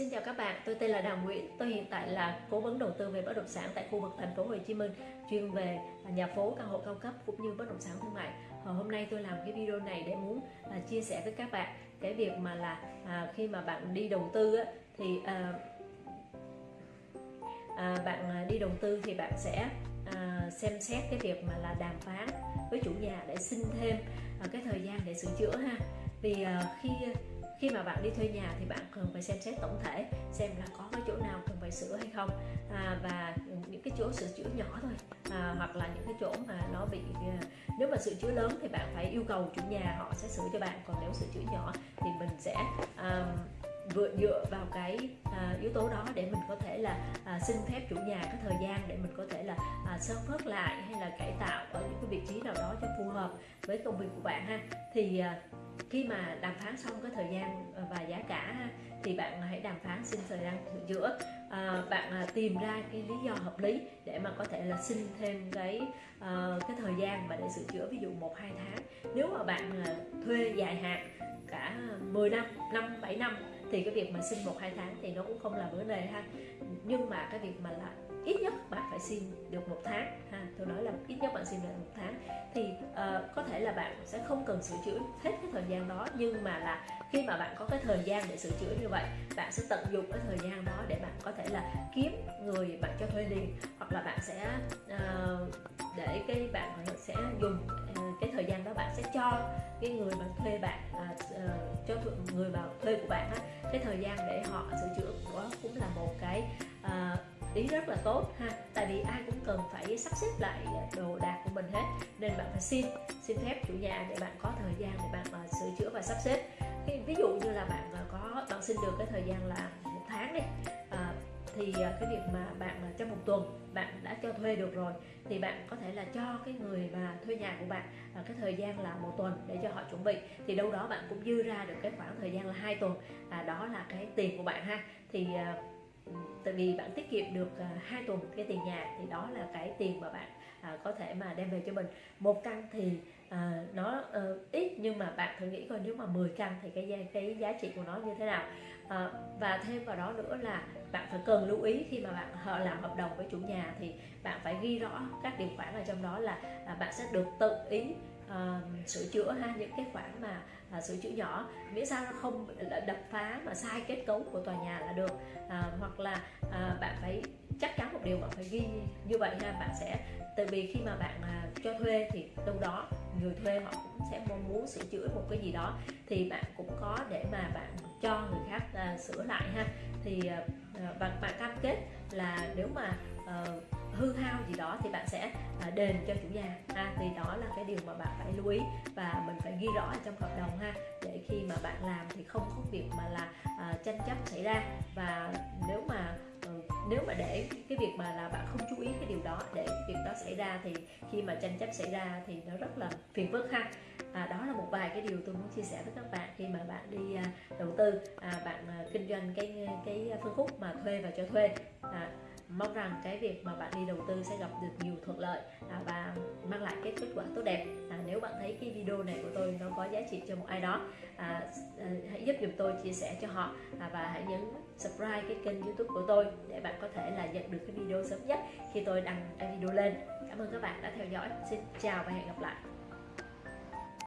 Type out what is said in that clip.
Xin chào các bạn, tôi tên là Đào Nguyễn. Tôi hiện tại là cố vấn đầu tư về bất động sản tại khu vực thành phố Hồ Chí Minh, chuyên về nhà phố, căn hộ cao cấp cũng như bất động sản thương mại. Và hôm nay tôi làm cái video này để muốn à, chia sẻ với các bạn cái việc mà là à, khi mà bạn đi đầu tư á, thì à, à, bạn à, đi đầu tư thì bạn sẽ à, xem xét cái việc mà là đàm phán với chủ nhà để xin thêm à, cái thời gian để sửa chữa ha. Vì à, khi khi mà bạn đi thuê nhà thì bạn cần phải xem xét tổng thể xem là có cái chỗ nào cần phải sửa hay không. À, và những cái chỗ sửa chữa nhỏ thôi à, hoặc là những cái chỗ mà nó bị à, nếu mà sửa chữa lớn thì bạn phải yêu cầu chủ nhà họ sẽ sửa cho bạn còn nếu sửa chữa nhỏ thì mình sẽ à, vừa dựa vào cái à, yếu tố đó để mình có thể là à, xin phép chủ nhà cái thời gian để mình có thể là à, sơ phớt lại hay là cải tạo ở những cái vị trí nào đó cho phù hợp với công việc của bạn ha. Thì à, khi mà đàm phán xong cái thời gian à, và giá cả ha thì bạn hãy đàm phán xin thời gian sửa chữa à, bạn à, tìm ra cái lý do hợp lý để mà có thể là xin thêm cái à, cái thời gian mà để sửa chữa ví dụ một hai tháng. Nếu mà bạn à, thuê dài hạn cả 10 năm năm bảy năm thì cái việc mà xin một hai tháng thì nó cũng không là vấn đề ha. Nhưng mà cái việc mà là ít nhất bạn phải xin được một tháng ha. Tôi nói là ít nhất bạn xin được một tháng. Thì uh, có thể là bạn sẽ không cần sửa chữa hết cái thời gian đó nhưng mà là khi mà bạn có cái thời gian để sửa chữa như vậy bạn sẽ tận dụng cái thời gian đó để bạn có thể là kiếm người bạn cho thuê liền. Hoặc là bạn sẽ uh, người vào thuê của bạn á, cái thời gian để họ sửa chữa đó cũng là một cái uh, ý rất là tốt ha. Tại vì ai cũng cần phải sắp xếp lại đồ đạc của mình hết nên bạn phải xin xin phép chủ nhà để bạn có thời gian để bạn uh, sửa chữa và sắp xếp. Ví dụ như là bạn uh, có bạn xin được cái thời gian là một tháng đi thì à, cái việc mà bạn à, trong một tuần bạn đã cho thuê được rồi thì bạn có thể là cho cái người mà thuê nhà của bạn à, cái thời gian là một tuần để cho họ chuẩn bị. Thì đâu đó bạn cũng dư ra được cái khoảng thời gian là hai tuần. À, đó là cái tiền của bạn ha. Thì tại vì bạn tiết kiệm được à, hai tuần cái tiền nhà thì đó là cái tiền mà bạn à, có thể mà đem về cho mình. Một căn thì à, nó ờ, ít nhưng mà bạn thử nghĩ coi nếu mà 10 căn thì cái cái giá trị của nó như thế nào. Ờ, và thêm vào đó nữa là bạn phải cần lưu ý khi mà bạn họ làm hợp đồng với chủ nhà thì bạn phải ghi rõ các điều khoản ở trong đó là bạn sẽ được tự ý uh, sửa chữa ha những cái khoản mà uh, sửa chữa nhỏ. Miễn sao nó không đập phá mà sai kết cấu của tòa nhà là được. Uh, hoặc là uh, bạn phải chắc chắn một điều bạn phải ghi như vậy ha bạn sẽ tại vì khi mà bạn uh, cho thuê thì đâu đó người thuê họ cũng sẽ mong muốn sửa chữa một cái gì đó. Thì bạn cũng có để mà bạn cho người khác uh, sửa lại ha. Thì uh, và bạn cam kết là nếu mà uh, hư hao gì đó thì bạn sẽ à, đền cho chủ nhà. Ha thì đó là cái điều mà bạn phải lưu ý và mình phải ghi rõ ở trong hợp đồng ha để khi mà bạn làm thì không có việc mà là à, tranh chấp xảy ra. Và nếu mà ừ, nếu mà để cái việc mà là bạn không chú ý cái điều đó để cái việc đó xảy ra thì khi mà tranh chấp xảy ra thì nó rất là phiền phức ha. À, đó là một vài cái điều tôi muốn chia sẻ với các bạn khi mà bạn đi à, đầu tư à, bạn à, kinh doanh cái cái à, phân khúc mà thuê và cho thuê. À, mong rằng cái việc mà bạn đi đầu tư sẽ gặp được nhiều thuận lợi à, và mang lại cái kết quả tốt đẹp. À, nếu bạn thấy cái video này của tôi nó có giá trị cho một ai đó à, à, hãy giúp giùm tôi chia sẻ cho họ à, và hãy nhấn subscribe cái kênh youtube của tôi để bạn có thể là nhận được cái video sớm nhất khi tôi đăng cái video lên. Cảm ơn các bạn đã theo dõi. Xin chào và hẹn gặp lại.